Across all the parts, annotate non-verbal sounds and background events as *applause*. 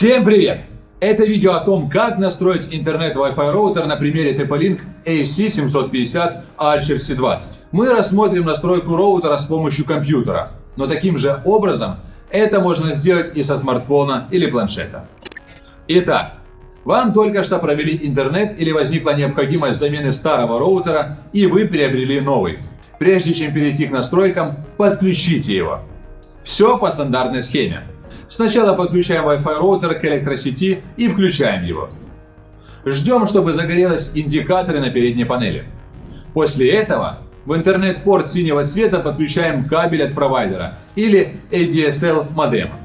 Всем привет! Это видео о том, как настроить интернет Wi-Fi роутер на примере TP-Link AC750 Archer C20. Мы рассмотрим настройку роутера с помощью компьютера, но таким же образом это можно сделать и со смартфона или планшета. Итак, вам только что провели интернет или возникла необходимость замены старого роутера и вы приобрели новый. Прежде чем перейти к настройкам, подключите его. Все по стандартной схеме. Сначала подключаем Wi-Fi роутер к электросети и включаем его. Ждем, чтобы загорелись индикаторы на передней панели. После этого в интернет-порт синего цвета подключаем кабель от провайдера или ADSL модема.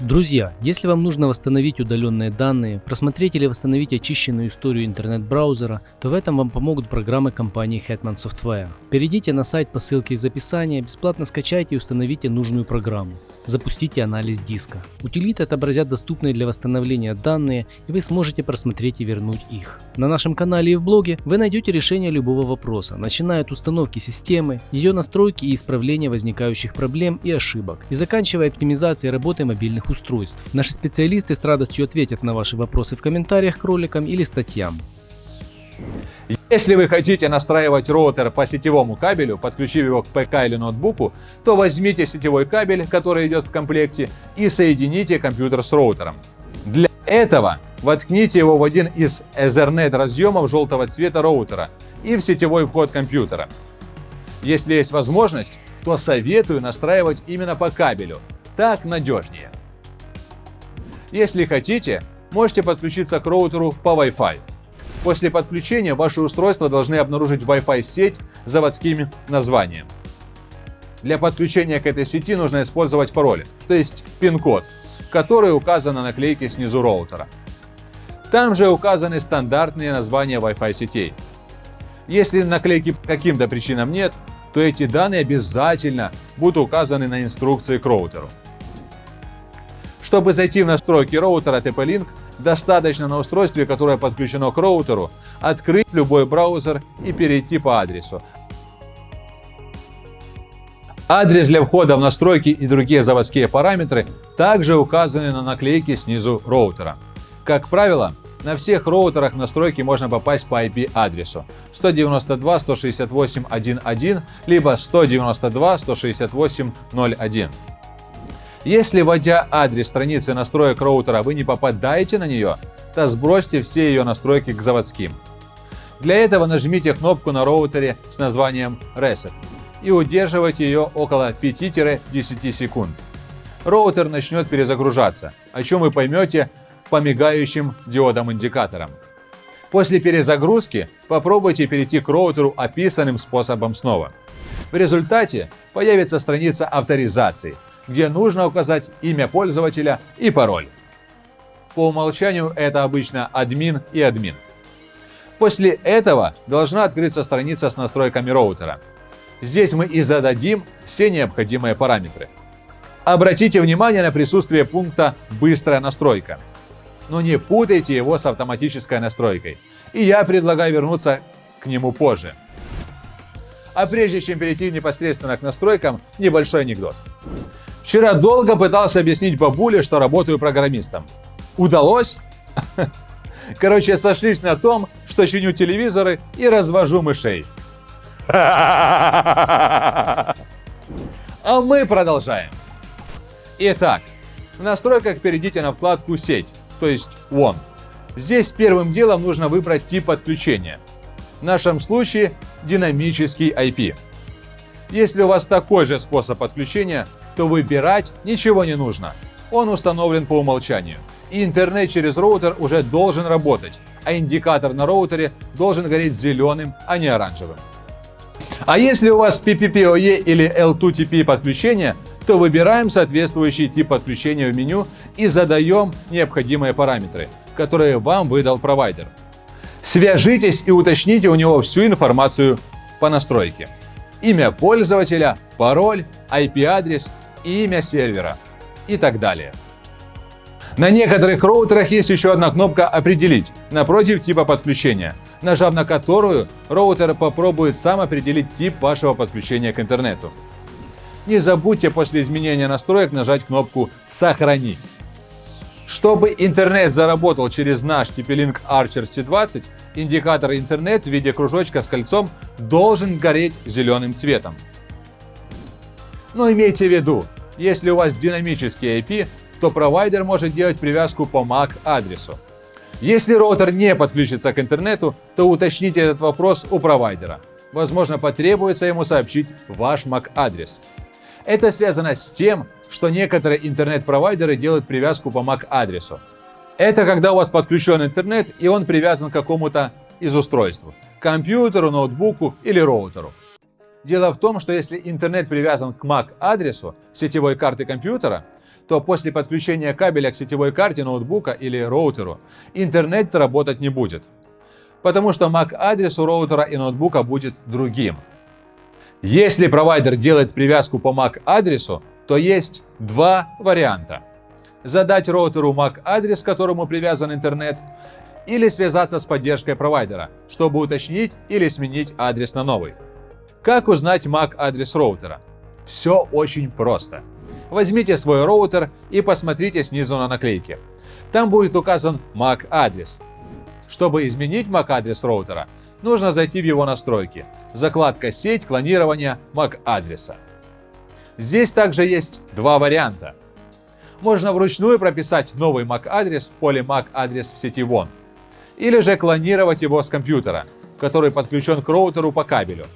Друзья, если вам нужно восстановить удаленные данные, просмотреть или восстановить очищенную историю интернет-браузера, то в этом вам помогут программы компании Hetman Software. Перейдите на сайт по ссылке из описания, бесплатно скачайте и установите нужную программу. Запустите анализ диска. Утилиты отобразят доступные для восстановления данные, и вы сможете просмотреть и вернуть их. На нашем канале и в блоге вы найдете решение любого вопроса, начиная от установки системы, ее настройки и исправления возникающих проблем и ошибок, и заканчивая оптимизацией работы мобильных устройств. Наши специалисты с радостью ответят на ваши вопросы в комментариях к роликам или статьям. Если вы хотите настраивать роутер по сетевому кабелю, подключив его к ПК или ноутбуку, то возьмите сетевой кабель, который идет в комплекте, и соедините компьютер с роутером. Для этого воткните его в один из Ethernet разъемов желтого цвета роутера и в сетевой вход компьютера. Если есть возможность, то советую настраивать именно по кабелю, так надежнее. Если хотите, можете подключиться к роутеру по Wi-Fi. После подключения ваши устройства должны обнаружить Wi-Fi сеть с заводским названием. Для подключения к этой сети нужно использовать пароль, то есть пин-код, который указан на наклейке снизу роутера. Там же указаны стандартные названия Wi-Fi сетей. Если наклейки каким-то причинам нет, то эти данные обязательно будут указаны на инструкции к роутеру. Чтобы зайти в настройки роутера TP-Link, Достаточно на устройстве, которое подключено к роутеру, открыть любой браузер и перейти по адресу. Адрес для входа в настройки и другие заводские параметры также указаны на наклейке снизу роутера. Как правило, на всех роутерах настройки можно попасть по IP-адресу 192.168.1.1 либо 192.168.0.1. Если, вводя адрес страницы настроек роутера, вы не попадаете на нее, то сбросьте все ее настройки к заводским. Для этого нажмите кнопку на роутере с названием Reset и удерживайте ее около 5-10 секунд. Роутер начнет перезагружаться, о чем вы поймете по мигающим диодам-индикаторам. После перезагрузки попробуйте перейти к роутеру описанным способом снова. В результате появится страница авторизации – где нужно указать имя пользователя и пароль. По умолчанию это обычно админ и админ. После этого должна открыться страница с настройками роутера. Здесь мы и зададим все необходимые параметры. Обратите внимание на присутствие пункта «Быстрая настройка». Но не путайте его с автоматической настройкой. И я предлагаю вернуться к нему позже. А прежде чем перейти непосредственно к настройкам, небольшой анекдот. Вчера долго пытался объяснить бабуле, что работаю программистом. Удалось? *laughs* Короче, сошлись на том, что чиню телевизоры и развожу мышей. А мы продолжаем. Итак, в настройках перейдите на вкладку «Сеть», то есть «One». Здесь первым делом нужно выбрать тип подключения. В нашем случае динамический IP. Если у вас такой же способ подключения, то выбирать ничего не нужно. Он установлен по умолчанию. И интернет через роутер уже должен работать, а индикатор на роутере должен гореть зеленым, а не оранжевым. А если у вас PPPoE или L2TP подключение, то выбираем соответствующий тип подключения в меню и задаем необходимые параметры, которые вам выдал провайдер. Свяжитесь и уточните у него всю информацию по настройке. Имя пользователя, пароль, IP-адрес имя сервера и так далее. На некоторых роутерах есть еще одна кнопка «Определить» напротив типа подключения, нажав на которую роутер попробует сам определить тип вашего подключения к интернету. Не забудьте после изменения настроек нажать кнопку «Сохранить». Чтобы интернет заработал через наш TP-Link Archer C20, индикатор интернет в виде кружочка с кольцом должен гореть зеленым цветом. Но имейте в виду, если у вас динамический IP, то провайдер может делать привязку по MAC адресу. Если роутер не подключится к интернету, то уточните этот вопрос у провайдера. Возможно, потребуется ему сообщить ваш MAC адрес. Это связано с тем, что некоторые интернет-провайдеры делают привязку по MAC адресу. Это когда у вас подключен интернет и он привязан к какому-то из устройств – компьютеру, ноутбуку или роутеру. Дело в том, что если интернет привязан к MAC адресу сетевой карты компьютера, то после подключения кабеля к сетевой карте ноутбука или роутеру интернет работать не будет. Потому что MAC адрес у роутера и ноутбука будет другим. Если провайдер делает привязку по MAC адресу, то есть два варианта. Задать роутеру MAC адрес, к которому привязан интернет, или связаться с поддержкой провайдера, чтобы уточнить или сменить адрес на новый. Как узнать MAC адрес роутера? Все очень просто. Возьмите свой роутер и посмотрите снизу на наклейке. Там будет указан MAC адрес. Чтобы изменить MAC адрес роутера, нужно зайти в его настройки. Закладка «Сеть», клонирование MAC адреса. Здесь также есть два варианта. Можно вручную прописать новый MAC адрес в поле MAC адрес в сети WON. Или же клонировать его с компьютера, который подключен к роутеру по кабелю,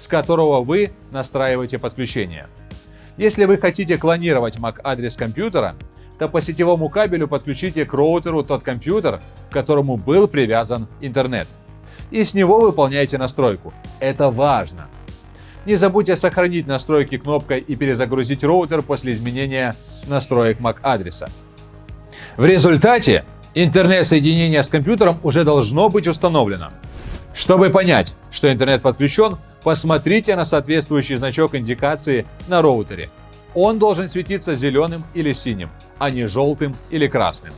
с которого вы настраиваете подключение. Если вы хотите клонировать MAC-адрес компьютера, то по сетевому кабелю подключите к роутеру тот компьютер, к которому был привязан интернет. И с него выполняйте настройку. Это важно. Не забудьте сохранить настройки кнопкой и перезагрузить роутер после изменения настроек MAC-адреса. В результате интернет-соединение с компьютером уже должно быть установлено. Чтобы понять, что интернет подключен, посмотрите на соответствующий значок индикации на роутере. Он должен светиться зеленым или синим, а не желтым или красным.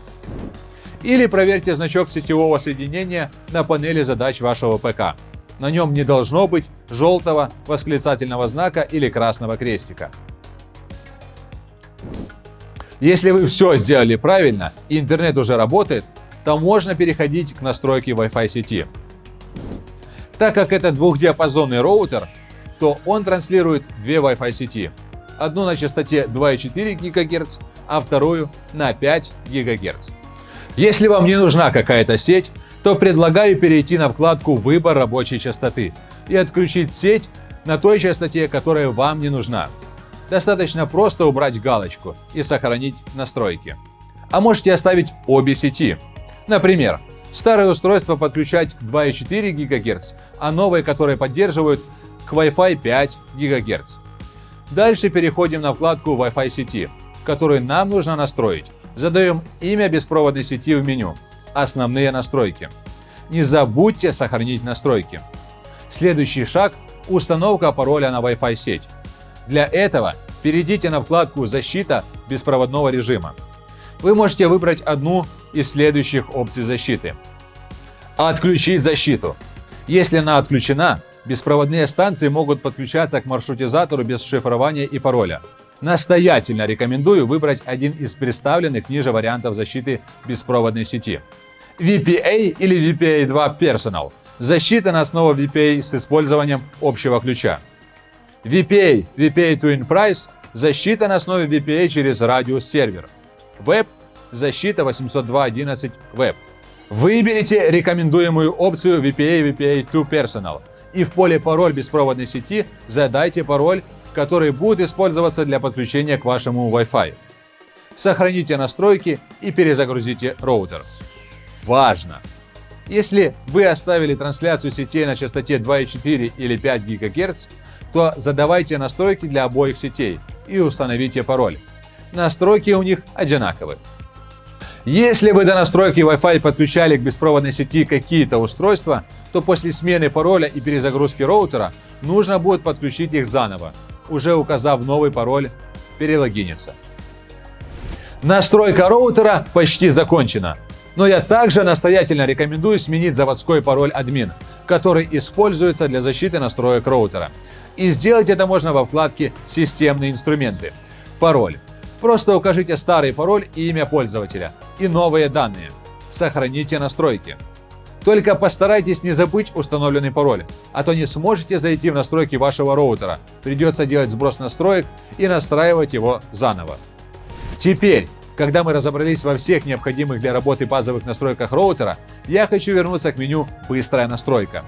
Или проверьте значок сетевого соединения на панели задач вашего ПК. На нем не должно быть желтого восклицательного знака или красного крестика. Если вы все сделали правильно и интернет уже работает, то можно переходить к настройке Wi-Fi сети. Так как это двухдиапазонный роутер, то он транслирует две Wi-Fi сети. Одну на частоте 2,4 ГГц, а вторую на 5 ГГц. Если вам не нужна какая-то сеть, то предлагаю перейти на вкладку «Выбор рабочей частоты» и отключить сеть на той частоте, которая вам не нужна. Достаточно просто убрать галочку и сохранить настройки. А можете оставить обе сети. Например, Старые устройства подключать к 2,4 ГГц, а новые, которые поддерживают, к Wi-Fi 5 ГГц. Дальше переходим на вкладку Wi-Fi сети, которую нам нужно настроить. Задаем имя беспроводной сети в меню. Основные настройки. Не забудьте сохранить настройки. Следующий шаг – установка пароля на Wi-Fi сеть. Для этого перейдите на вкладку «Защита беспроводного режима». Вы можете выбрать одну из следующих опций защиты. Отключить защиту. Если она отключена, беспроводные станции могут подключаться к маршрутизатору без шифрования и пароля. Настоятельно рекомендую выбрать один из представленных ниже вариантов защиты беспроводной сети. VPA или VPA2 Personal – защита на основе VPA с использованием общего ключа. VPA – VPA Twin Price – защита на основе VPA через радиус сервер. Web защита 802.11 Web. Выберите рекомендуемую опцию VPA VPA2 Personal и в поле «Пароль беспроводной сети» задайте пароль, который будет использоваться для подключения к вашему Wi-Fi. Сохраните настройки и перезагрузите роутер. Важно! Если вы оставили трансляцию сетей на частоте 2,4 или 5 ГГц, то задавайте настройки для обоих сетей и установите пароль. Настройки у них одинаковы. Если вы до настройки Wi-Fi подключали к беспроводной сети какие-то устройства, то после смены пароля и перезагрузки роутера нужно будет подключить их заново, уже указав новый пароль перелогиниться. Настройка роутера почти закончена, но я также настоятельно рекомендую сменить заводской пароль админ, который используется для защиты настроек роутера. И сделать это можно во вкладке «Системные инструменты». Пароль Просто укажите старый пароль и имя пользователя и новые данные. Сохраните настройки. Только постарайтесь не забыть установленный пароль, а то не сможете зайти в настройки вашего роутера. Придется делать сброс настроек и настраивать его заново. Теперь, когда мы разобрались во всех необходимых для работы базовых настройках роутера, я хочу вернуться к меню «Быстрая настройка».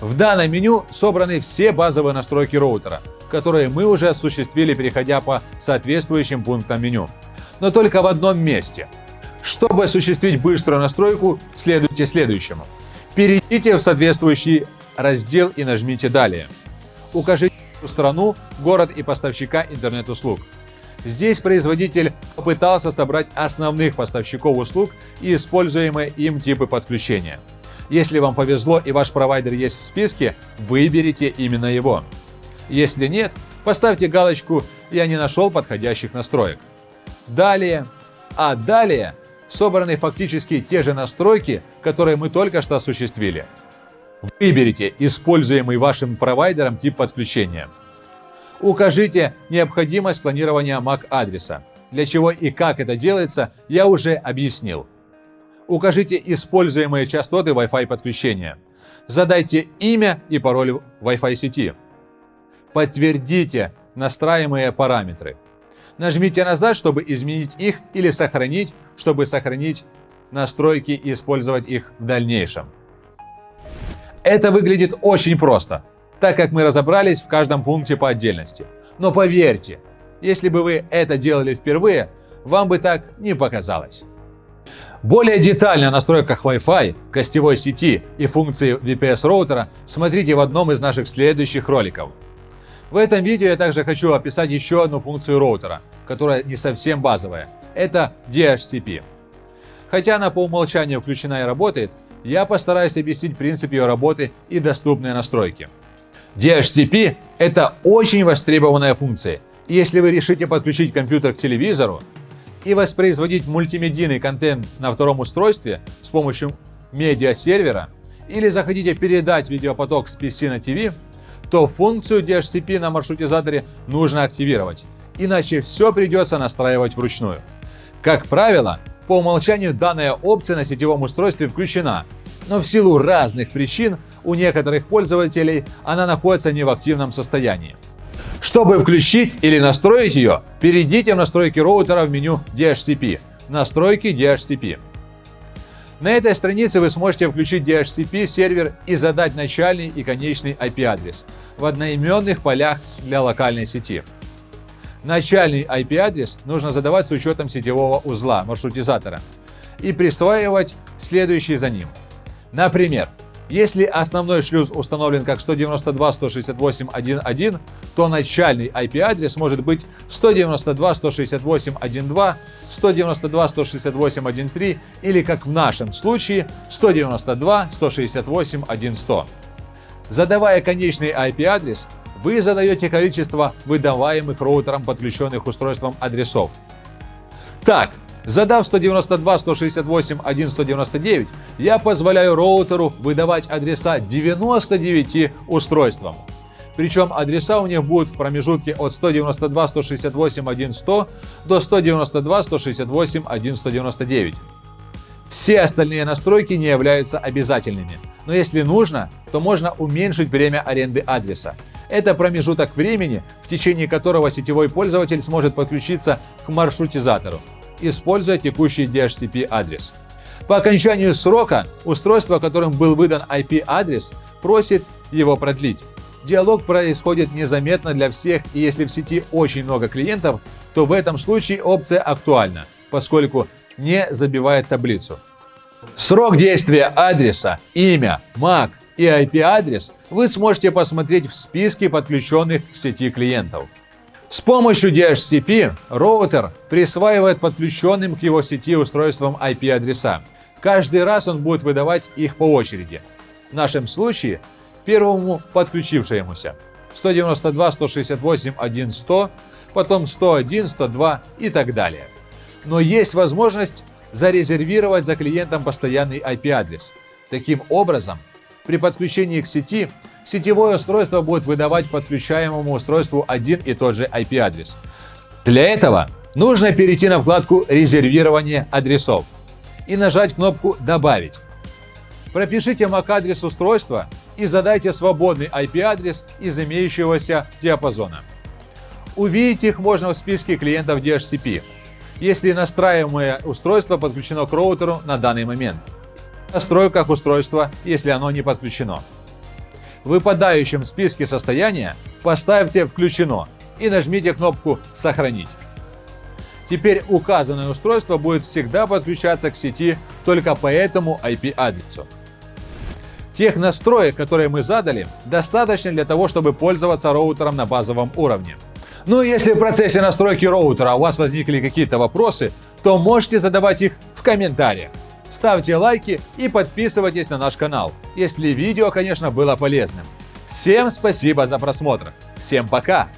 В данном меню собраны все базовые настройки роутера, которые мы уже осуществили, переходя по соответствующим пунктам меню. Но только в одном месте – чтобы осуществить быструю настройку, следуйте следующему. Перейдите в соответствующий раздел и нажмите «Далее». Укажите страну, город и поставщика интернет-услуг. Здесь производитель попытался собрать основных поставщиков услуг и используемые им типы подключения. Если вам повезло и ваш провайдер есть в списке, выберите именно его. Если нет, поставьте галочку «Я не нашел подходящих настроек». Далее, а далее собраны фактически те же настройки, которые мы только что осуществили. Выберите используемый вашим провайдером тип подключения. Укажите необходимость клонирования MAC-адреса. Для чего и как это делается, я уже объяснил. Укажите используемые частоты Wi-Fi подключения. Задайте имя и пароль Wi-Fi сети. Подтвердите настраиваемые параметры. Нажмите назад, чтобы изменить их или сохранить, чтобы сохранить настройки и использовать их в дальнейшем. Это выглядит очень просто, так как мы разобрались в каждом пункте по отдельности. Но поверьте, если бы вы это делали впервые, вам бы так не показалось. Более детально о настройках Wi-Fi, гостевой сети и функции VPS роутера смотрите в одном из наших следующих роликов – в этом видео я также хочу описать еще одну функцию роутера, которая не совсем базовая. Это DHCP. Хотя она по умолчанию включена и работает, я постараюсь объяснить принцип ее работы и доступные настройки. DHCP – это очень востребованная функция. Если вы решите подключить компьютер к телевизору и воспроизводить мультимедийный контент на втором устройстве с помощью медиасервера, или захотите передать видеопоток с PC на TV, то функцию DHCP на маршрутизаторе нужно активировать, иначе все придется настраивать вручную. Как правило, по умолчанию данная опция на сетевом устройстве включена, но в силу разных причин у некоторых пользователей она находится не в активном состоянии. Чтобы включить или настроить ее, перейдите в настройки роутера в меню DHCP, настройки DHCP. На этой странице вы сможете включить DHCP сервер и задать начальный и конечный IP-адрес в одноименных полях для локальной сети. Начальный IP-адрес нужно задавать с учетом сетевого узла маршрутизатора и присваивать следующий за ним. Например, если основной шлюз установлен как 192.168.1.1, то начальный IP-адрес может быть 192.168.1.2, 192.168.1.3 или, как в нашем случае, 192.168.1.100. Задавая конечный IP-адрес, вы задаете количество выдаваемых роутером подключенных устройством адресов. Так, Задав 192.168.1.199, я позволяю роутеру выдавать адреса 99 устройствам. Причем адреса у них будут в промежутке от 192.168.1.100 до 192.168.1.199. Все остальные настройки не являются обязательными, но если нужно, то можно уменьшить время аренды адреса. Это промежуток времени, в течение которого сетевой пользователь сможет подключиться к маршрутизатору используя текущий DHCP адрес. По окончанию срока устройство, которым был выдан IP-адрес, просит его продлить. Диалог происходит незаметно для всех, и если в сети очень много клиентов, то в этом случае опция актуальна, поскольку не забивает таблицу. Срок действия адреса, имя, MAC и IP-адрес вы сможете посмотреть в списке подключенных к сети клиентов. С помощью DHCP роутер присваивает подключенным к его сети устройствам IP-адреса. Каждый раз он будет выдавать их по очереди. В нашем случае первому подключившемуся 192.168.1.100, потом 101, 102 и так далее. Но есть возможность зарезервировать за клиентом постоянный IP-адрес. Таким образом, при подключении к сети сетевое устройство будет выдавать подключаемому устройству один и тот же IP-адрес. Для этого Нужно перейти на вкладку «Резервирование адресов» и нажать кнопку «Добавить». Пропишите MAC-адрес устройства и задайте свободный IP-адрес из имеющегося диапазона. Увидеть их можно в списке клиентов DHCP, если настраиваемое устройство подключено к роутеру на данный момент. В настройках устройства, если оно не подключено. В выпадающем списке состояния поставьте «Включено» и нажмите кнопку «Сохранить». Теперь указанное устройство будет всегда подключаться к сети только по этому IP-адресу. Тех настроек, которые мы задали, достаточно для того, чтобы пользоваться роутером на базовом уровне. Ну и если в процессе настройки роутера у вас возникли какие-то вопросы, то можете задавать их в комментариях. Ставьте лайки и подписывайтесь на наш канал, если видео, конечно, было полезным. Всем спасибо за просмотр. Всем пока!